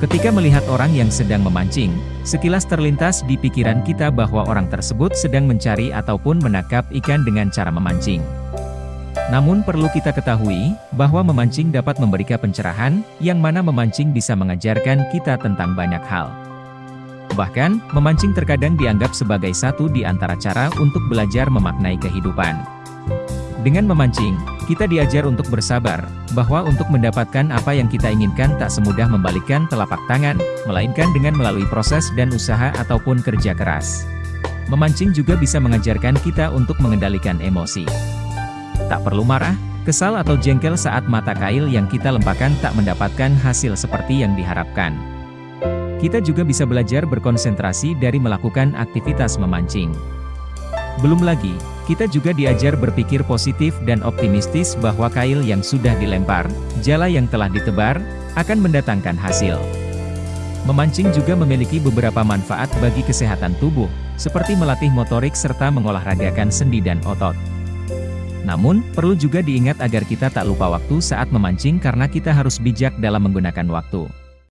Ketika melihat orang yang sedang memancing, sekilas terlintas di pikiran kita bahwa orang tersebut sedang mencari ataupun menangkap ikan dengan cara memancing. Namun perlu kita ketahui, bahwa memancing dapat memberikan pencerahan, yang mana memancing bisa mengajarkan kita tentang banyak hal. Bahkan, memancing terkadang dianggap sebagai satu di antara cara untuk belajar memaknai kehidupan. Dengan memancing, kita diajar untuk bersabar, bahwa untuk mendapatkan apa yang kita inginkan tak semudah membalikkan telapak tangan, melainkan dengan melalui proses dan usaha ataupun kerja keras. Memancing juga bisa mengajarkan kita untuk mengendalikan emosi. Tak perlu marah, kesal atau jengkel saat mata kail yang kita lempahkan tak mendapatkan hasil seperti yang diharapkan. Kita juga bisa belajar berkonsentrasi dari melakukan aktivitas memancing. Belum lagi, kita juga diajar berpikir positif dan optimistis bahwa kail yang sudah dilempar, jala yang telah ditebar, akan mendatangkan hasil. Memancing juga memiliki beberapa manfaat bagi kesehatan tubuh, seperti melatih motorik serta mengolahragakan sendi dan otot. Namun, perlu juga diingat agar kita tak lupa waktu saat memancing karena kita harus bijak dalam menggunakan waktu.